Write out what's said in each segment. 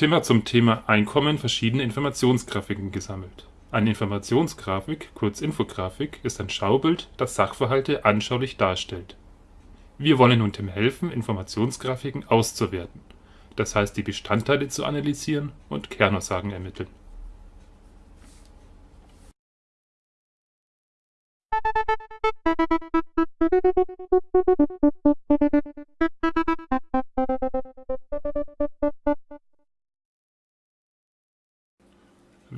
Tim hat zum Thema Einkommen verschiedene Informationsgrafiken gesammelt. Eine Informationsgrafik, kurz Infografik, ist ein Schaubild, das Sachverhalte anschaulich darstellt. Wir wollen nun Tim helfen, Informationsgrafiken auszuwerten, das heißt die Bestandteile zu analysieren und Kernaussagen ermitteln.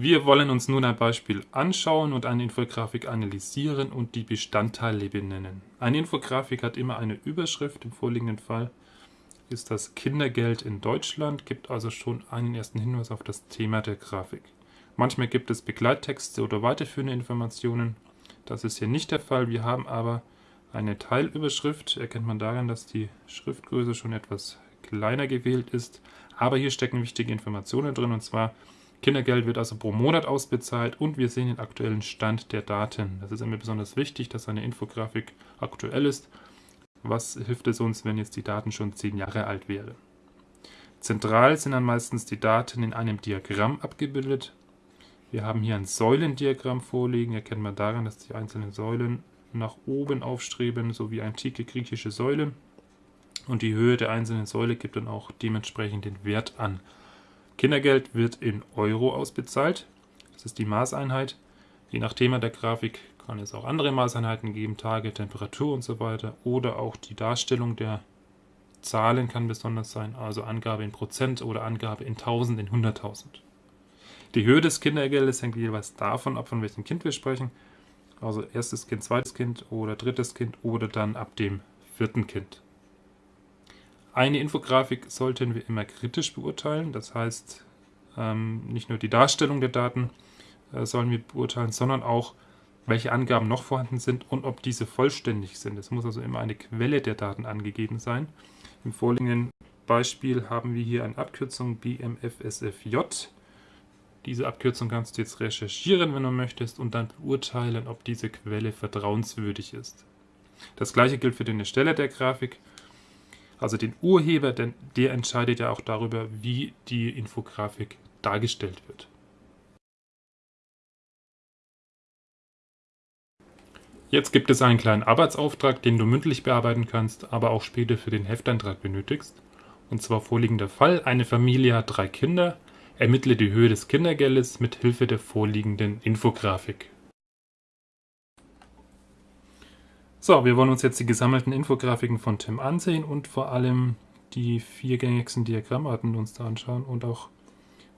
Wir wollen uns nun ein Beispiel anschauen und eine Infografik analysieren und die Bestandteile benennen. Eine Infografik hat immer eine Überschrift, im vorliegenden Fall ist das Kindergeld in Deutschland, gibt also schon einen ersten Hinweis auf das Thema der Grafik. Manchmal gibt es Begleittexte oder weiterführende Informationen. Das ist hier nicht der Fall. Wir haben aber eine Teilüberschrift. Erkennt man daran, dass die Schriftgröße schon etwas kleiner gewählt ist. Aber hier stecken wichtige Informationen drin und zwar Kindergeld wird also pro Monat ausbezahlt und wir sehen den aktuellen Stand der Daten. Das ist immer besonders wichtig, dass eine Infografik aktuell ist. Was hilft es uns, wenn jetzt die Daten schon zehn Jahre alt wären? Zentral sind dann meistens die Daten in einem Diagramm abgebildet. Wir haben hier ein Säulendiagramm vorliegen. Erkennt man daran, dass die einzelnen Säulen nach oben aufstreben, so wie antike griechische Säulen. Und die Höhe der einzelnen Säule gibt dann auch dementsprechend den Wert an. Kindergeld wird in Euro ausbezahlt. Das ist die Maßeinheit. Je nach Thema der Grafik kann es auch andere Maßeinheiten geben, Tage, Temperatur und so weiter. Oder auch die Darstellung der Zahlen kann besonders sein, also Angabe in Prozent oder Angabe in 1000, in 100.000. Die Höhe des Kindergeldes hängt jeweils davon ab, von welchem Kind wir sprechen. Also erstes Kind, zweites Kind oder drittes Kind oder dann ab dem vierten Kind. Eine Infografik sollten wir immer kritisch beurteilen, das heißt ähm, nicht nur die Darstellung der Daten äh, sollen wir beurteilen, sondern auch welche Angaben noch vorhanden sind und ob diese vollständig sind. Es muss also immer eine Quelle der Daten angegeben sein. Im vorliegenden Beispiel haben wir hier eine Abkürzung BMFSFJ. Diese Abkürzung kannst du jetzt recherchieren, wenn du möchtest, und dann beurteilen, ob diese Quelle vertrauenswürdig ist. Das gleiche gilt für den Ersteller der Grafik also den Urheber, denn der entscheidet ja auch darüber, wie die Infografik dargestellt wird. Jetzt gibt es einen kleinen Arbeitsauftrag, den du mündlich bearbeiten kannst, aber auch später für den Hefteintrag benötigst. Und zwar vorliegender Fall, eine Familie hat drei Kinder, ermittle die Höhe des Kindergeldes mit Hilfe der vorliegenden Infografik. So, wir wollen uns jetzt die gesammelten Infografiken von Tim ansehen und vor allem die vier gängigsten Diagrammarten uns da anschauen und auch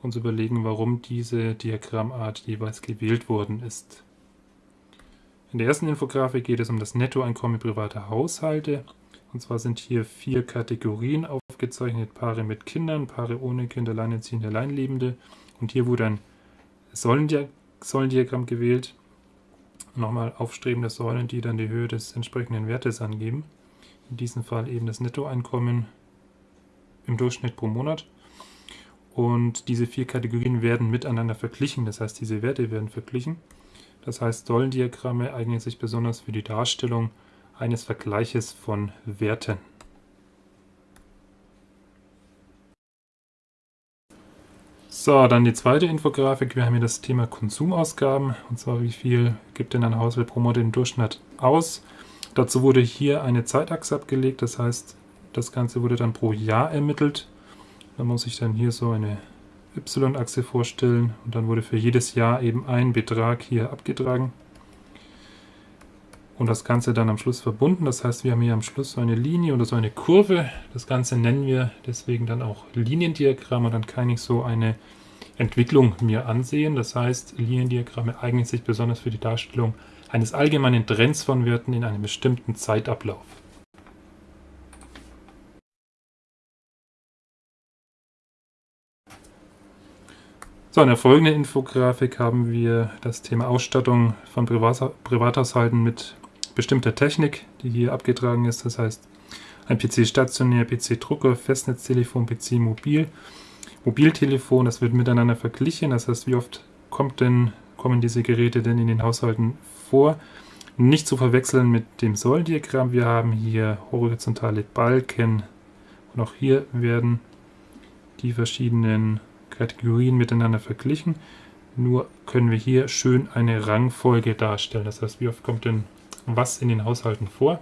uns überlegen, warum diese Diagrammart jeweils gewählt worden ist. In der ersten Infografik geht es um das Nettoeinkommen privater Haushalte. Und zwar sind hier vier Kategorien aufgezeichnet. Paare mit Kindern, Paare ohne Kinder, Alleinerziehende, Alleinlebende. Und hier wurde ein Säulendiagramm gewählt nochmal aufstrebende Säulen, die dann die Höhe des entsprechenden Wertes angeben. In diesem Fall eben das Nettoeinkommen im Durchschnitt pro Monat. Und diese vier Kategorien werden miteinander verglichen, das heißt, diese Werte werden verglichen. Das heißt, Säulendiagramme eignen sich besonders für die Darstellung eines Vergleiches von Werten. So, dann die zweite Infografik. Wir haben hier das Thema Konsumausgaben. Und zwar, wie viel gibt denn ein Haushalt pro Monat im Durchschnitt aus? Dazu wurde hier eine Zeitachse abgelegt. Das heißt, das Ganze wurde dann pro Jahr ermittelt. Da muss ich dann hier so eine Y-Achse vorstellen. Und dann wurde für jedes Jahr eben ein Betrag hier abgetragen. Und das Ganze dann am Schluss verbunden. Das heißt, wir haben hier am Schluss so eine Linie oder so eine Kurve. Das Ganze nennen wir deswegen dann auch Liniendiagramm. Und dann kann ich so eine Entwicklung mir ansehen. Das heißt, Liniendiagramme eignen sich besonders für die Darstellung eines allgemeinen Trends von Werten in einem bestimmten Zeitablauf. So, in der folgenden Infografik haben wir das Thema Ausstattung von Privathaushalten mit bestimmter Technik, die hier abgetragen ist. Das heißt, ein PC stationär, PC Drucker, Festnetztelefon, PC mobil. Mobiltelefon, das wird miteinander verglichen. Das heißt, wie oft kommt denn, kommen diese Geräte denn in den Haushalten vor? Nicht zu verwechseln mit dem Säulendiagramm. Wir haben hier horizontale Balken und auch hier werden die verschiedenen Kategorien miteinander verglichen. Nur können wir hier schön eine Rangfolge darstellen. Das heißt, wie oft kommt denn was in den Haushalten vor?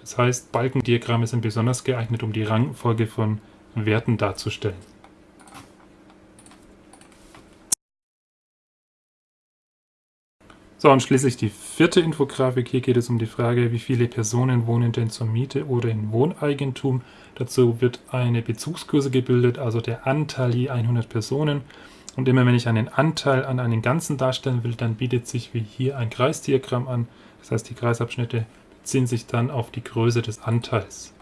Das heißt, Balkendiagramme sind besonders geeignet, um die Rangfolge von Werten darzustellen. So, und schließlich die vierte Infografik. Hier geht es um die Frage, wie viele Personen wohnen denn zur Miete oder in Wohneigentum. Dazu wird eine Bezugskurse gebildet, also der Anteil je 100 Personen. Und immer wenn ich einen Anteil an einen Ganzen darstellen will, dann bietet sich wie hier ein Kreisdiagramm an. Das heißt, die Kreisabschnitte beziehen sich dann auf die Größe des Anteils.